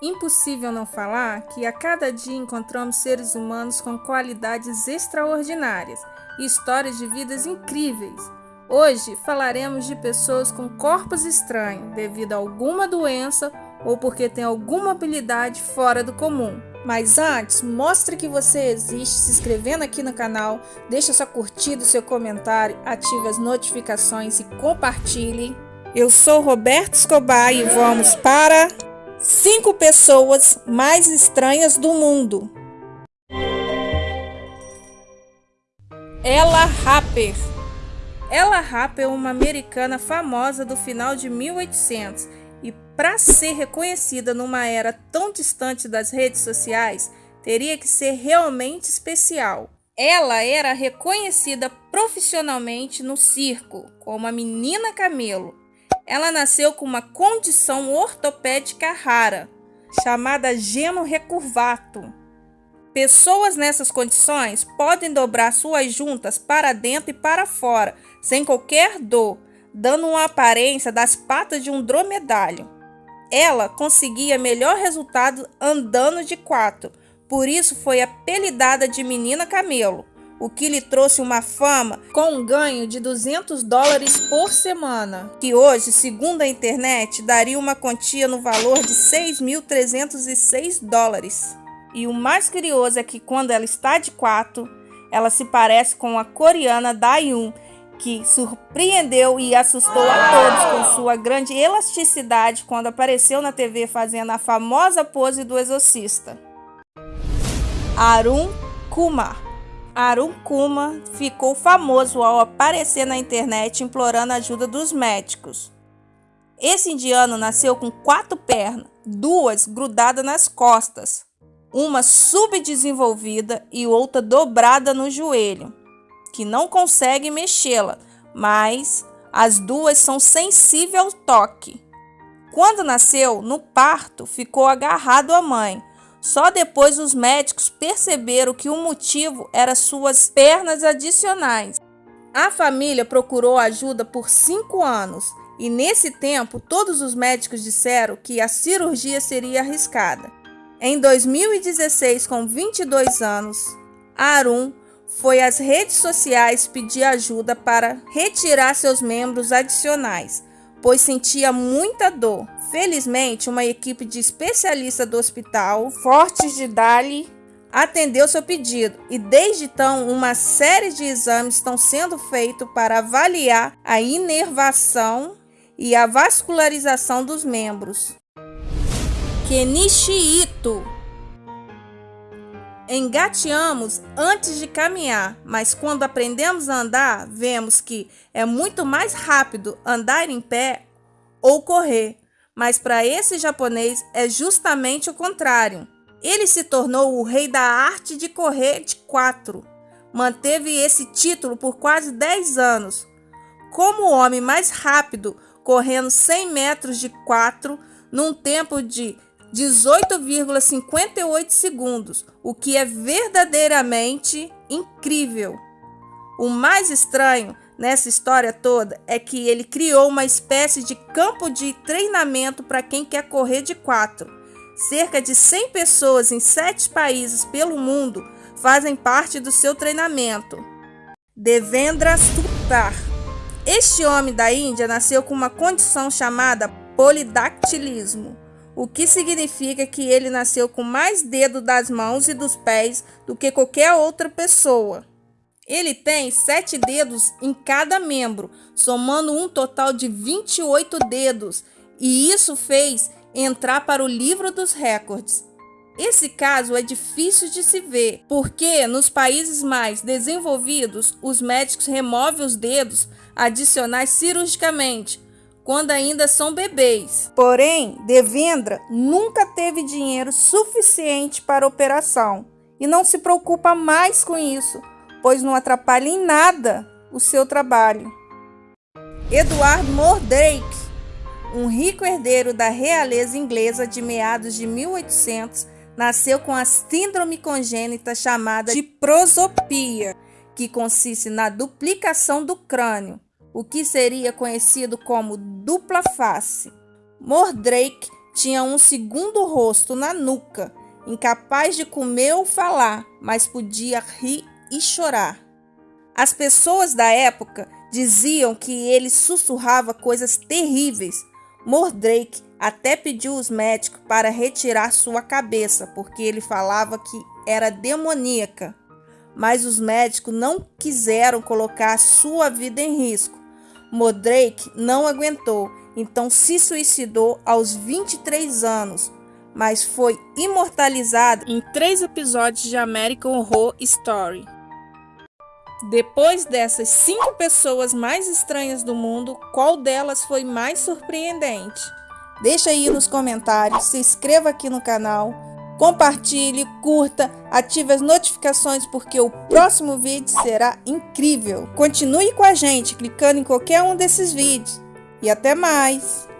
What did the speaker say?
Impossível não falar que a cada dia encontramos seres humanos com qualidades extraordinárias e histórias de vidas incríveis. Hoje falaremos de pessoas com corpos estranhos devido a alguma doença ou porque têm alguma habilidade fora do comum. Mas antes, mostre que você existe se inscrevendo aqui no canal, deixe sua curtida, seu comentário, ative as notificações e compartilhe. Eu sou Roberto Escobar e vamos para Cinco pessoas mais estranhas do mundo. Ella Rapper. Ella Rapper é uma americana famosa do final de 1800 e para ser reconhecida numa era tão distante das redes sociais, teria que ser realmente especial. Ela era reconhecida profissionalmente no circo como a menina camelo ela nasceu com uma condição ortopédica rara, chamada geno recurvato. Pessoas nessas condições podem dobrar suas juntas para dentro e para fora, sem qualquer dor, dando uma aparência das patas de um dromedário. Ela conseguia melhor resultado andando de quatro, por isso foi apelidada de Menina Camelo o que lhe trouxe uma fama com um ganho de 200 dólares por semana, que hoje, segundo a internet, daria uma quantia no valor de 6.306 dólares. E o mais curioso é que quando ela está de quatro, ela se parece com a coreana Dayun, que surpreendeu e assustou a todos com sua grande elasticidade quando apareceu na TV fazendo a famosa pose do exorcista. Arun Kumar Arun Kuma ficou famoso ao aparecer na internet implorando a ajuda dos médicos. Esse indiano nasceu com quatro pernas, duas grudadas nas costas, uma subdesenvolvida e outra dobrada no joelho, que não consegue mexê-la, mas as duas são sensíveis ao toque. Quando nasceu, no parto, ficou agarrado à mãe, só depois os médicos perceberam que o motivo era suas pernas adicionais. A família procurou ajuda por cinco anos e, nesse tempo, todos os médicos disseram que a cirurgia seria arriscada. Em 2016, com 22 anos, Arun foi às redes sociais pedir ajuda para retirar seus membros adicionais, pois sentia muita dor. Felizmente, uma equipe de especialistas do hospital Fortes de Dali atendeu seu pedido e desde então uma série de exames estão sendo feitos para avaliar a inervação e a vascularização dos membros. Kenichi Ito Engateamos antes de caminhar, mas quando aprendemos a andar, vemos que é muito mais rápido andar em pé ou correr. Mas para esse japonês é justamente o contrário. Ele se tornou o rei da arte de correr de quatro. Manteve esse título por quase 10 anos. Como o homem mais rápido, correndo 100 metros de quatro num tempo de 18,58 segundos, o que é verdadeiramente incrível. O mais estranho nessa história toda é que ele criou uma espécie de campo de treinamento para quem quer correr de quatro. Cerca de 100 pessoas em sete países pelo mundo fazem parte do seu treinamento. Devendra Sutar. Este homem da Índia nasceu com uma condição chamada polidactilismo o que significa que ele nasceu com mais dedos das mãos e dos pés do que qualquer outra pessoa. Ele tem sete dedos em cada membro, somando um total de 28 dedos, e isso fez entrar para o livro dos recordes. Esse caso é difícil de se ver, porque nos países mais desenvolvidos, os médicos removem os dedos adicionais cirurgicamente, quando ainda são bebês. Porém, Devendra nunca teve dinheiro suficiente para a operação e não se preocupa mais com isso, pois não atrapalha em nada o seu trabalho. Edward Mordrake, um rico herdeiro da realeza inglesa de meados de 1800, nasceu com a síndrome congênita chamada de prosopia, que consiste na duplicação do crânio o que seria conhecido como dupla face. Mordrake tinha um segundo rosto na nuca, incapaz de comer ou falar, mas podia rir e chorar. As pessoas da época diziam que ele sussurrava coisas terríveis. Mordrake até pediu os médicos para retirar sua cabeça, porque ele falava que era demoníaca. Mas os médicos não quiseram colocar sua vida em risco. Mordrake não aguentou, então se suicidou aos 23 anos, mas foi imortalizado em três episódios de American Horror Story. Depois dessas cinco pessoas mais estranhas do mundo, qual delas foi mais surpreendente? Deixa aí nos comentários, se inscreva aqui no canal, compartilhe, curta, ative as notificações porque o próximo vídeo será incrível. Continue com a gente clicando em qualquer um desses vídeos. E até mais!